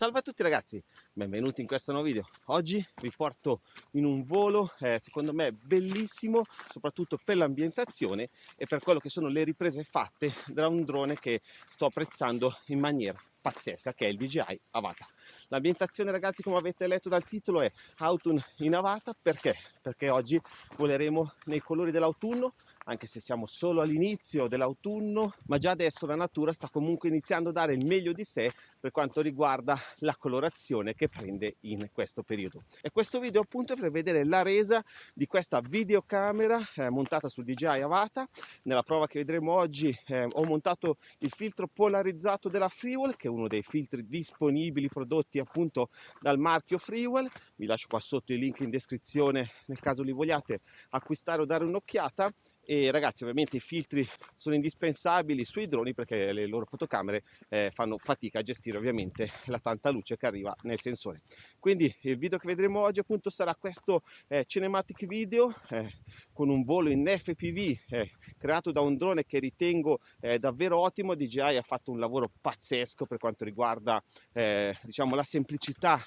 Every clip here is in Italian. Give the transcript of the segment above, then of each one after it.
Salve a tutti ragazzi, benvenuti in questo nuovo video. Oggi vi porto in un volo, eh, secondo me bellissimo, soprattutto per l'ambientazione e per quello che sono le riprese fatte da un drone che sto apprezzando in maniera pazzesca che è il DJI Avata. L'ambientazione ragazzi come avete letto dal titolo è Autumn in Avata perché? Perché oggi voleremo nei colori dell'autunno anche se siamo solo all'inizio dell'autunno ma già adesso la natura sta comunque iniziando a dare il meglio di sé per quanto riguarda la colorazione che prende in questo periodo. E questo video appunto è per vedere la resa di questa videocamera eh, montata sul DJI Avata. Nella prova che vedremo oggi eh, ho montato il filtro polarizzato della Freewell che uno dei filtri disponibili prodotti appunto dal marchio Freewell. Vi lascio qua sotto il link in descrizione nel caso li vogliate acquistare o dare un'occhiata e ragazzi ovviamente i filtri sono indispensabili sui droni perché le loro fotocamere eh, fanno fatica a gestire ovviamente la tanta luce che arriva nel sensore. Quindi il video che vedremo oggi appunto sarà questo eh, cinematic video eh, con un volo in FPV eh, creato da un drone che ritengo eh, davvero ottimo. DJI ha fatto un lavoro pazzesco per quanto riguarda eh, diciamo la semplicità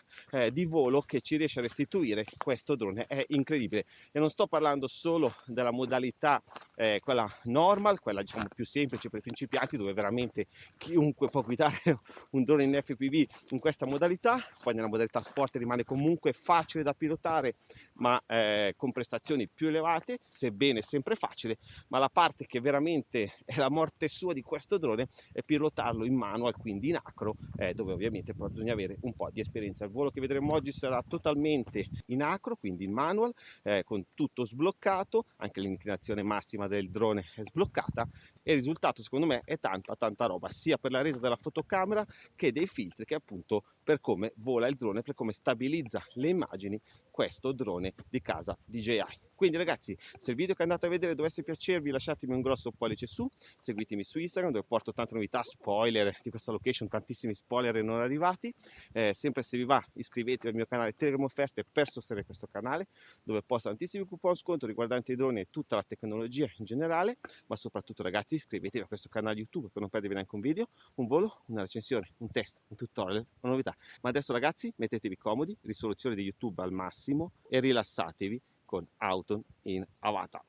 di volo che ci riesce a restituire questo drone. È incredibile. E non sto parlando solo della modalità eh, quella normal, quella diciamo più semplice per i principianti dove veramente chiunque può guidare un drone in FPV in questa modalità, poi nella modalità sport rimane comunque facile da pilotare ma eh, con prestazioni più elevate, sebbene sempre facile, ma la parte che veramente è la morte sua di questo drone è pilotarlo in manual, quindi in acro, eh, dove ovviamente bisogna avere un po' di esperienza. Il volo che vedremo oggi sarà totalmente in acro, quindi in manual, eh, con tutto sbloccato, anche l'inclinazione massima massima del drone è sbloccata e il risultato secondo me è tanta tanta roba sia per la resa della fotocamera che dei filtri che appunto per come vola il drone per come stabilizza le immagini questo drone di casa DJI quindi ragazzi se il video che andate a vedere dovesse piacervi lasciatemi un grosso pollice su seguitemi su Instagram dove porto tante novità spoiler di questa location tantissimi spoiler non arrivati. Eh, sempre se vi va iscrivetevi al mio canale Telegram Offerte per sostenere questo canale dove posto tantissimi coupon sconto riguardanti i droni e tutta la tecnologia in generale. Ma soprattutto ragazzi iscrivetevi a questo canale YouTube per non perdervi neanche un video, un volo, una recensione, un test, un tutorial, una novità. Ma adesso ragazzi mettetevi comodi, risoluzione di YouTube al massimo e rilassatevi con Autumn in Avata.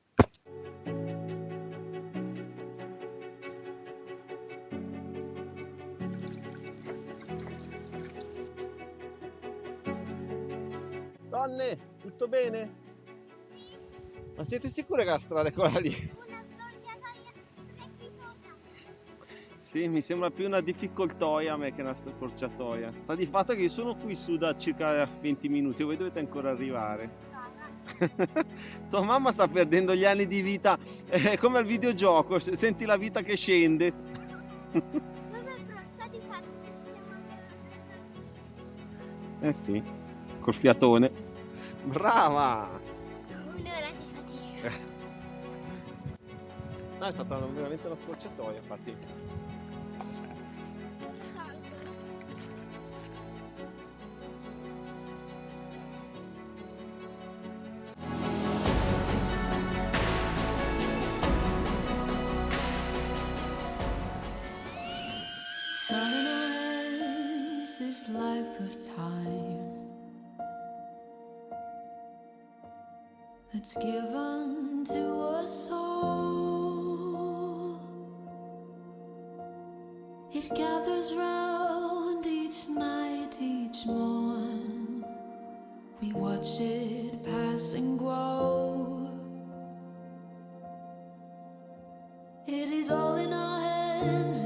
Donne, tutto bene? Ma siete sicure che la strada è quella lì? Sì, mi sembra più una difficoltoia a me che una scorciatoia. Sta di fatto che io sono qui su da circa 20 minuti, voi dovete ancora arrivare. Tua mamma sta perdendo gli anni di vita, è come al videogioco, senti la vita che scende. eh sì, col fiatone. Brava! Un'ora di fatica. No, è stata veramente una scorciatoia, infatti. Life of time that's given to us all. It gathers round each night, each morn. We watch it pass and grow. It is all in our hands,